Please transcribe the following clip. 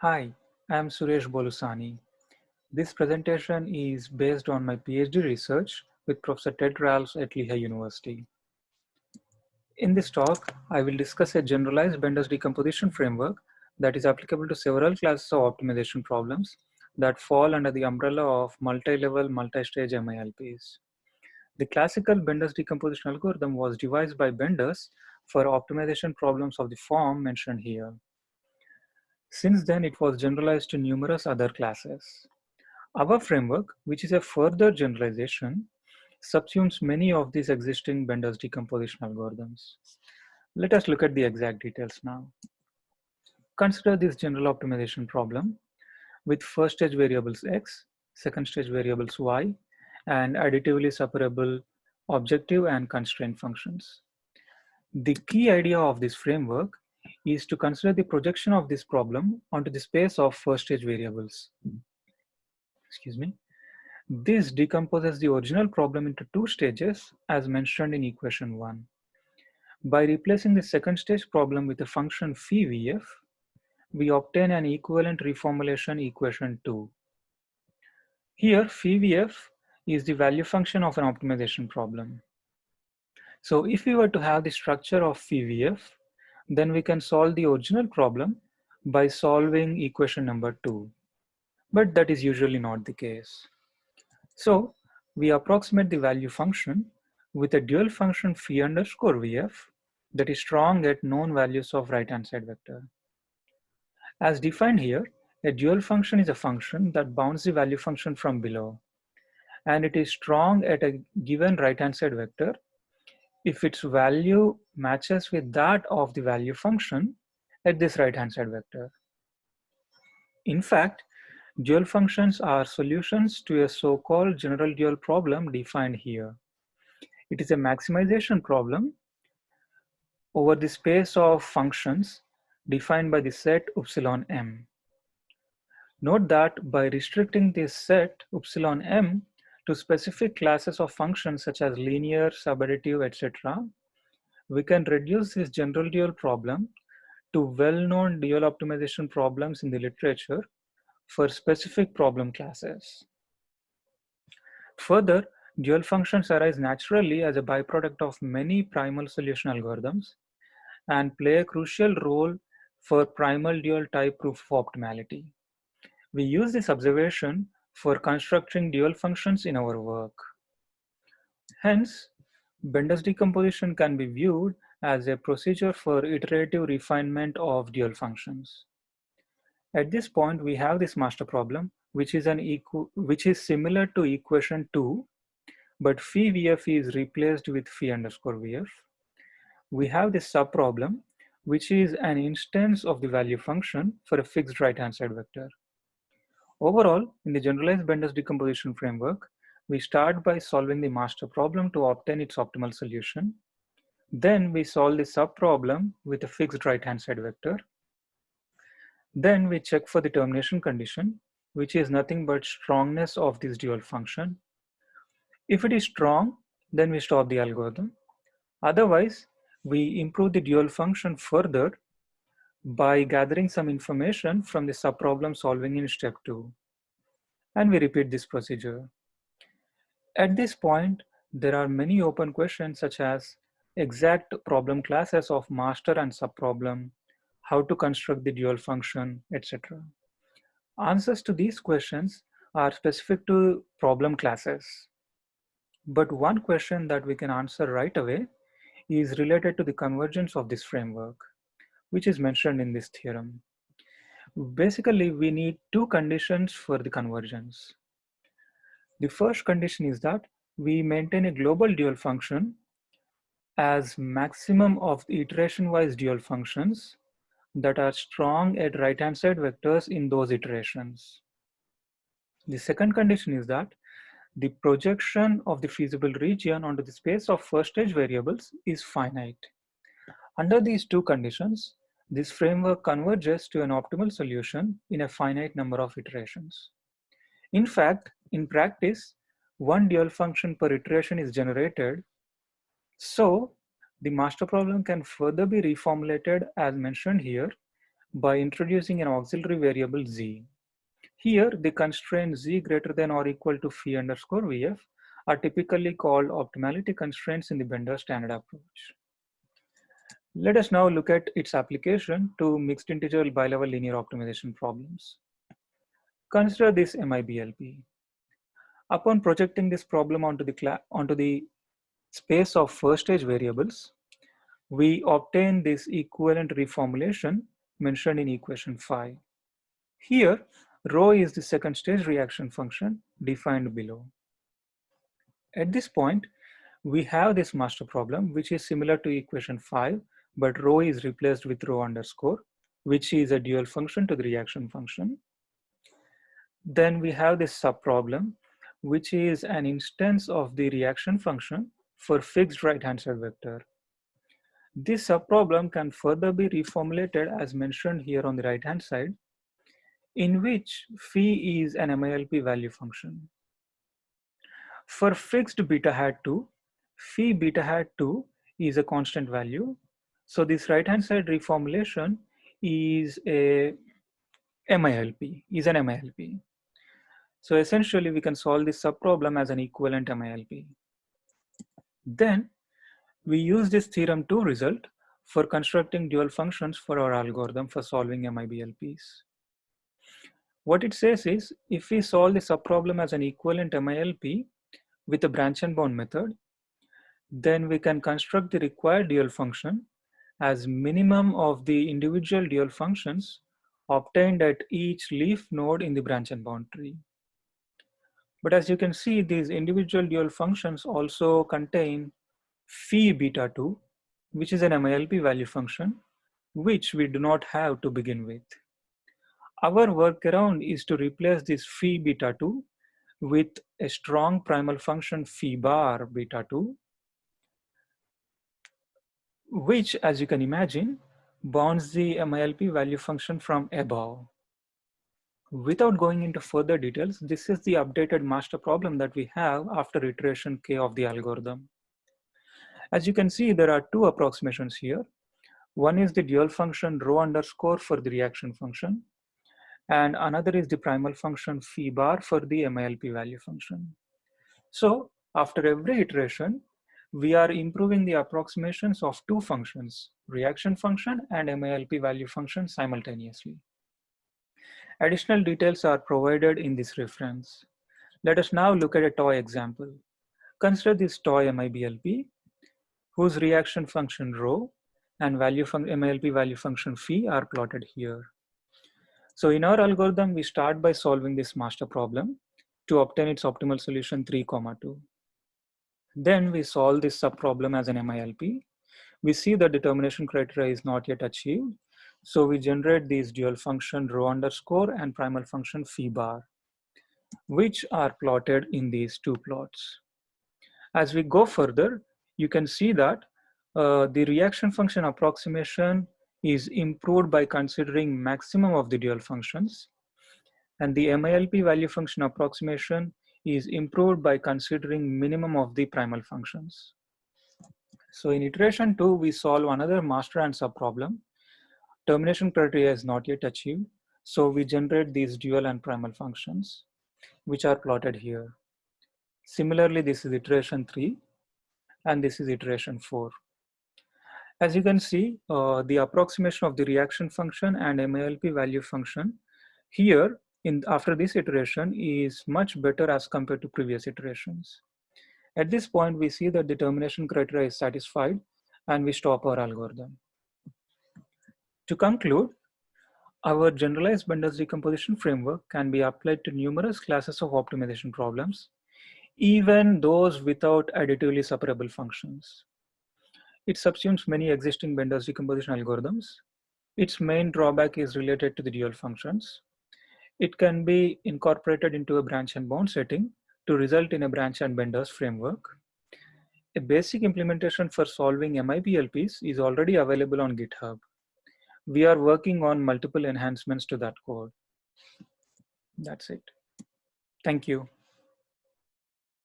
Hi, I am Suresh Bolusani. This presentation is based on my PhD research with Professor Ted Ralphs at Lehigh University. In this talk, I will discuss a generalized Benders decomposition framework that is applicable to several classes of optimization problems that fall under the umbrella of multi-level, multi-stage MILPs. The classical Benders decomposition algorithm was devised by Benders for optimization problems of the form mentioned here. Since then, it was generalized to numerous other classes. Our framework, which is a further generalization, subsumes many of these existing Benders decomposition algorithms. Let us look at the exact details now. Consider this general optimization problem with first stage variables x, second stage variables y, and additively separable objective and constraint functions. The key idea of this framework is to consider the projection of this problem onto the space of first stage variables. Hmm. Excuse me. This decomposes the original problem into two stages as mentioned in equation one. By replacing the second stage problem with the function phi vf, we obtain an equivalent reformulation equation two. Here phi vf is the value function of an optimization problem. So if we were to have the structure of phi vf, then we can solve the original problem by solving equation number two. But that is usually not the case. So we approximate the value function with a dual function phi underscore vf that is strong at known values of right hand side vector. As defined here, a dual function is a function that bounds the value function from below. And it is strong at a given right hand side vector if its value matches with that of the value function at this right hand side vector. In fact, dual functions are solutions to a so-called general dual problem defined here. It is a maximization problem over the space of functions defined by the set epsilon m. Note that by restricting this set epsilon m to specific classes of functions such as linear, subadditive, etc., we can reduce this general dual problem to well-known dual optimization problems in the literature for specific problem classes. Further, dual functions arise naturally as a byproduct of many primal solution algorithms and play a crucial role for primal dual type proof of optimality. We use this observation for constructing dual functions in our work. Hence, Benders decomposition can be viewed as a procedure for iterative refinement of dual functions. At this point, we have this master problem, which is, an equ which is similar to equation 2, but phi vf is replaced with phi underscore vf. We have this subproblem, which is an instance of the value function for a fixed right-hand side vector. Overall, in the generalized Benders decomposition framework, we start by solving the master problem to obtain its optimal solution. Then we solve the subproblem with a fixed right-hand side vector. Then we check for the termination condition, which is nothing but strongness of this dual function. If it is strong, then we stop the algorithm. Otherwise, we improve the dual function further by gathering some information from the subproblem solving in step two. And we repeat this procedure. At this point, there are many open questions such as exact problem classes of master and subproblem, how to construct the dual function, etc. Answers to these questions are specific to problem classes. But one question that we can answer right away is related to the convergence of this framework which is mentioned in this theorem. Basically, we need two conditions for the convergence. The first condition is that we maintain a global dual function as maximum of iteration-wise dual functions that are strong at right-hand side vectors in those iterations. The second condition is that the projection of the feasible region onto the space of first stage variables is finite. Under these two conditions, this framework converges to an optimal solution in a finite number of iterations. In fact, in practice, one dual function per iteration is generated. So the master problem can further be reformulated as mentioned here by introducing an auxiliary variable z. Here, the constraints z greater than or equal to phi underscore vf are typically called optimality constraints in the Bender standard approach. Let us now look at its application to mixed integer bilevel linear optimization problems. Consider this MIBLP. Upon projecting this problem onto the, onto the space of first stage variables, we obtain this equivalent reformulation mentioned in equation 5. Here, rho is the second stage reaction function defined below. At this point, we have this master problem, which is similar to equation 5, but rho is replaced with rho underscore, which is a dual function to the reaction function. Then we have this subproblem, which is an instance of the reaction function for fixed right-hand side vector. This subproblem can further be reformulated as mentioned here on the right-hand side, in which phi is an MILP value function. For fixed beta hat 2, phi beta hat 2 is a constant value. So this right-hand side reformulation is a MILP, is an MILP. So essentially we can solve this subproblem as an equivalent MILP. Then we use this theorem 2 result for constructing dual functions for our algorithm for solving MIBLPs. What it says is, if we solve the subproblem as an equivalent MILP, with the branch and bound method, then we can construct the required dual function as minimum of the individual dual functions obtained at each leaf node in the branch and bound tree. But as you can see, these individual dual functions also contain phi beta 2, which is an MILP value function, which we do not have to begin with. Our workaround is to replace this phi beta 2 with a strong primal function phi bar beta 2, which as you can imagine, bounds the MILP value function from above. Without going into further details, this is the updated master problem that we have after iteration k of the algorithm. As you can see, there are two approximations here. One is the dual function rho underscore for the reaction function, and another is the primal function phi bar for the MILP value function. So after every iteration, we are improving the approximations of two functions, reaction function and MILP value function simultaneously. Additional details are provided in this reference. Let us now look at a toy example. Consider this toy MIBLP, whose reaction function rho and value MILP value function phi are plotted here. So in our algorithm, we start by solving this master problem to obtain its optimal solution 3 comma 2. Then we solve this subproblem as an MILP. We see the determination criteria is not yet achieved. So we generate these dual function rho underscore and primal function phi bar, which are plotted in these two plots. As we go further, you can see that uh, the reaction function approximation is improved by considering maximum of the dual functions. And the MILP value function approximation is improved by considering minimum of the primal functions. So in iteration two, we solve another master and sub problem. Termination criteria is not yet achieved. So we generate these dual and primal functions, which are plotted here. Similarly, this is iteration three, and this is iteration four. As you can see, uh, the approximation of the reaction function and MILP value function here in after this iteration is much better as compared to previous iterations. At this point, we see that the termination criteria is satisfied and we stop our algorithm. To conclude, our generalized Benders decomposition framework can be applied to numerous classes of optimization problems, even those without additively separable functions. It subsumes many existing Benders decomposition algorithms. Its main drawback is related to the dual functions. It can be incorporated into a branch and bound setting to result in a branch and Benders framework. A basic implementation for solving MIBLPs is already available on GitHub. We are working on multiple enhancements to that code. That's it. Thank you.